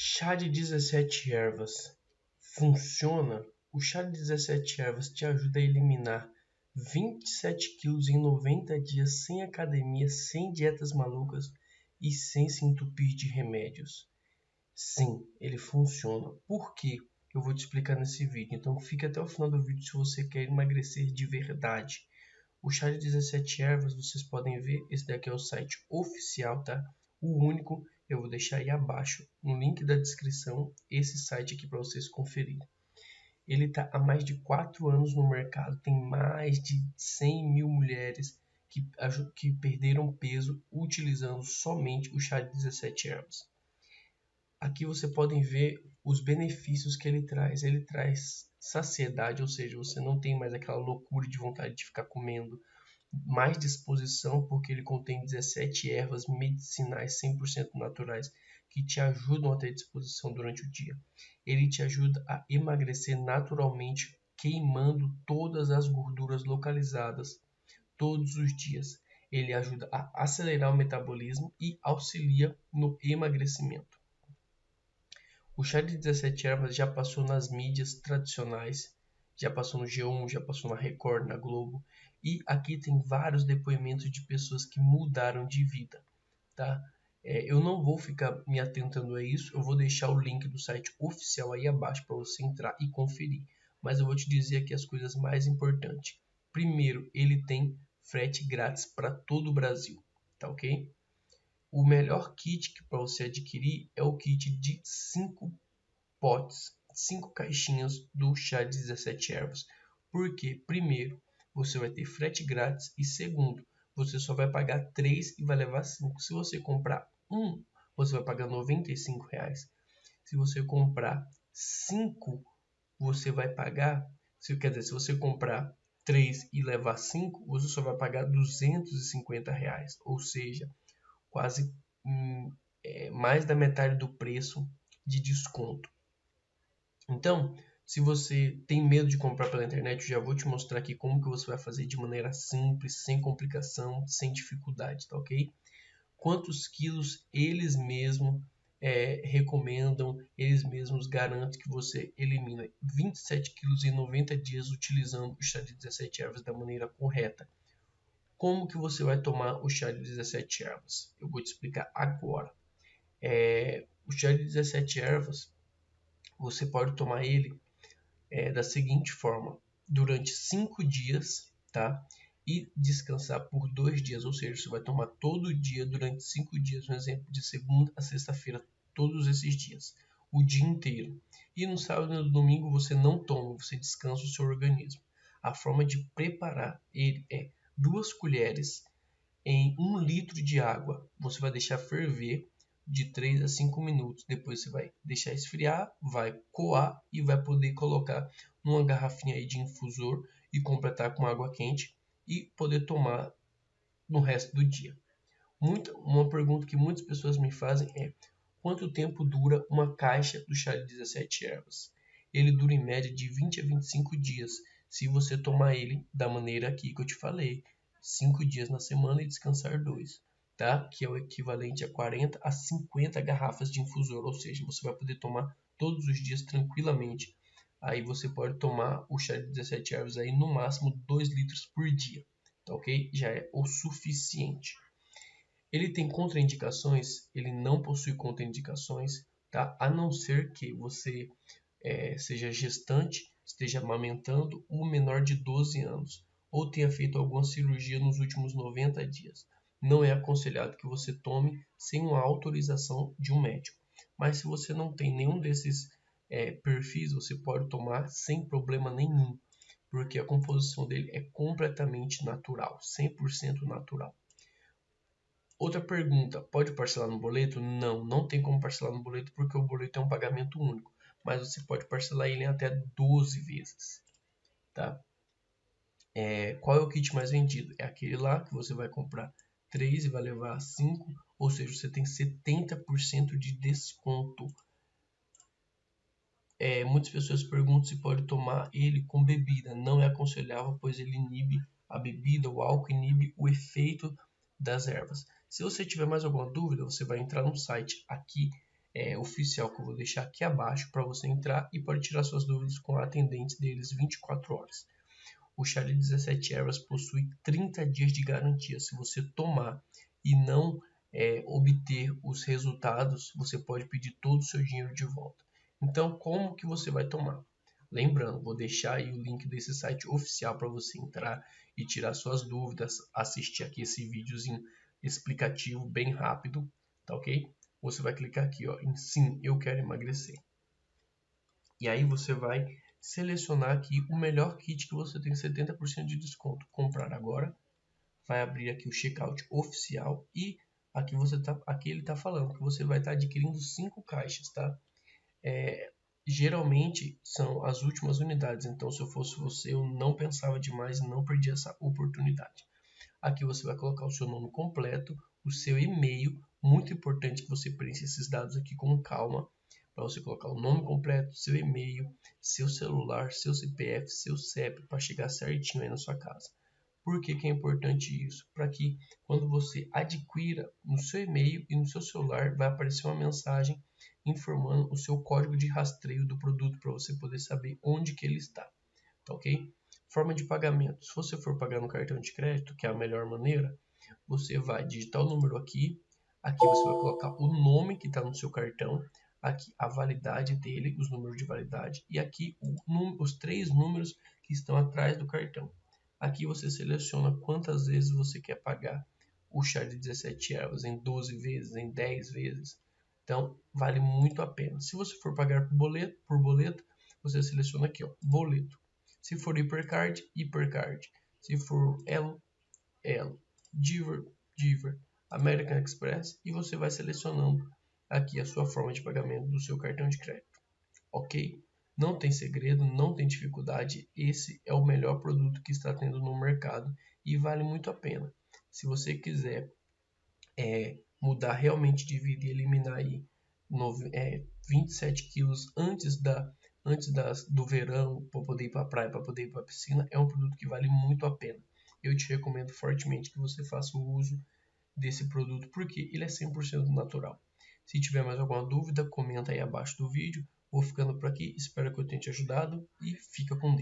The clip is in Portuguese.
Chá de 17 ervas funciona? O chá de 17 ervas te ajuda a eliminar 27 quilos em 90 dias sem academia, sem dietas malucas e sem se entupir de remédios. Sim, ele funciona. Por quê? Eu vou te explicar nesse vídeo. Então fique até o final do vídeo se você quer emagrecer de verdade. O chá de 17 ervas, vocês podem ver, esse daqui é o site oficial, tá? O único, eu vou deixar aí abaixo, no link da descrição, esse site aqui para vocês conferirem. Ele está há mais de 4 anos no mercado, tem mais de 100 mil mulheres que, que perderam peso utilizando somente o chá de 17 ervas. Aqui você podem ver os benefícios que ele traz. Ele traz saciedade, ou seja, você não tem mais aquela loucura de vontade de ficar comendo, mais disposição, porque ele contém 17 ervas medicinais 100% naturais que te ajudam a ter disposição durante o dia. Ele te ajuda a emagrecer naturalmente, queimando todas as gorduras localizadas todos os dias. Ele ajuda a acelerar o metabolismo e auxilia no emagrecimento. O chá de 17 ervas já passou nas mídias tradicionais, já passou no G1, já passou na Record, na Globo, e aqui tem vários depoimentos de pessoas que mudaram de vida, tá? É, eu não vou ficar me atentando a isso, eu vou deixar o link do site oficial aí abaixo para você entrar e conferir. Mas eu vou te dizer aqui as coisas mais importantes. Primeiro, ele tem frete grátis para todo o Brasil, tá ok? O melhor kit para você adquirir é o kit de 5 potes, 5 caixinhas do chá de 17 ervas. Porque, primeiro, você vai ter frete grátis e segundo, você só vai pagar 3 e vai levar 5. Se você comprar um, você vai pagar 95 reais. Se você comprar 5, você vai pagar, se, quer dizer, se você comprar 3 e levar 5, você só vai pagar 250 reais. Ou seja, quase hum, é, mais da metade do preço de desconto. Então, se você tem medo de comprar pela internet, eu já vou te mostrar aqui como que você vai fazer de maneira simples, sem complicação, sem dificuldade, tá ok? Quantos quilos eles mesmos é, recomendam, eles mesmos garantem que você elimina 27 quilos em 90 dias utilizando o chá de 17 ervas da maneira correta. Como que você vai tomar o chá de 17 ervas? Eu vou te explicar agora. É, o chá de 17 ervas, você pode tomar ele é, da seguinte forma: durante 5 dias, tá? E descansar por dois dias, ou seja, você vai tomar todo dia durante 5 dias, um exemplo, de segunda a sexta-feira, todos esses dias, o dia inteiro. E no sábado e no domingo você não toma, você descansa o seu organismo. A forma de preparar ele é duas colheres em um litro de água. Você vai deixar ferver de 3 a 5 minutos. Depois você vai deixar esfriar, vai coar e vai poder colocar numa garrafinha aí de infusor e completar com água quente e poder tomar no resto do dia. Muita, uma pergunta que muitas pessoas me fazem é quanto tempo dura uma caixa do chá de 17 ervas? Ele dura em média de 20 a 25 dias se você tomar ele da maneira aqui que eu te falei, 5 dias na semana e descansar 2, tá? Que é o equivalente a 40 a 50 garrafas de infusor, ou seja, você vai poder tomar todos os dias tranquilamente. Aí você pode tomar o chá de 17 ervas aí no máximo 2 litros por dia, tá ok? Já é o suficiente. Ele tem contraindicações? Ele não possui contraindicações, tá? A não ser que você é, seja gestante esteja amamentando um menor de 12 anos ou tenha feito alguma cirurgia nos últimos 90 dias. Não é aconselhado que você tome sem uma autorização de um médico. Mas se você não tem nenhum desses é, perfis, você pode tomar sem problema nenhum, porque a composição dele é completamente natural, 100% natural. Outra pergunta: pode parcelar no boleto? Não, não tem como parcelar no boleto porque o boleto é um pagamento único mas você pode parcelar ele em até 12 vezes, tá? É, qual é o kit mais vendido? É aquele lá que você vai comprar 3 e vai levar 5, ou seja, você tem 70% de desconto. É, muitas pessoas perguntam se pode tomar ele com bebida. Não é aconselhável, pois ele inibe a bebida, o álcool inibe o efeito das ervas. Se você tiver mais alguma dúvida, você vai entrar no site aqui é, oficial que eu vou deixar aqui abaixo para você entrar e pode tirar suas dúvidas com a atendente deles 24 horas. O chá de 17 ervas possui 30 dias de garantia. Se você tomar e não é, obter os resultados, você pode pedir todo o seu dinheiro de volta. Então, como que você vai tomar? Lembrando, vou deixar aí o link desse site oficial para você entrar e tirar suas dúvidas, assistir aqui esse videozinho explicativo bem rápido, tá ok? Você vai clicar aqui ó, em sim, eu quero emagrecer. E aí você vai selecionar aqui o melhor kit que você tem 70% de desconto. Comprar agora. Vai abrir aqui o checkout oficial e aqui você tá, aqui ele está falando que você vai estar tá adquirindo cinco caixas, tá? É, geralmente são as últimas unidades, então se eu fosse você eu não pensava demais e não perdi essa oportunidade. Aqui você vai colocar o seu nome completo, o seu e-mail, muito importante que você preencha esses dados aqui com calma, para você colocar o nome completo, seu e-mail, seu celular, seu CPF, seu CEP, para chegar certinho aí na sua casa. Por que, que é importante isso? Para que quando você adquira no seu e-mail e no seu celular vai aparecer uma mensagem informando o seu código de rastreio do produto para você poder saber onde que ele está, tá ok? Forma de pagamento. Se você for pagar no cartão de crédito, que é a melhor maneira, você vai digitar o número aqui, aqui você vai colocar o nome que está no seu cartão, aqui a validade dele, os números de validade, e aqui o, os três números que estão atrás do cartão. Aqui você seleciona quantas vezes você quer pagar o chá de 17 ervas, em 12 vezes, em 10 vezes. Então, vale muito a pena. Se você for pagar por boleto, por boleto você seleciona aqui, ó, boleto. Se for Hipercard, Hipercard. Se for Elo, Elo. Diver, Diver. American Express. E você vai selecionando aqui a sua forma de pagamento do seu cartão de crédito. Ok? Não tem segredo, não tem dificuldade. Esse é o melhor produto que está tendo no mercado e vale muito a pena. Se você quiser é, mudar realmente de vida e eliminar aí é, 27 quilos antes da antes das, do verão para poder ir para a praia, para poder ir para a piscina, é um produto que vale muito a pena. Eu te recomendo fortemente que você faça o uso desse produto porque ele é 100% natural. Se tiver mais alguma dúvida, comenta aí abaixo do vídeo. Vou ficando por aqui, espero que eu tenha te ajudado e fica com Deus.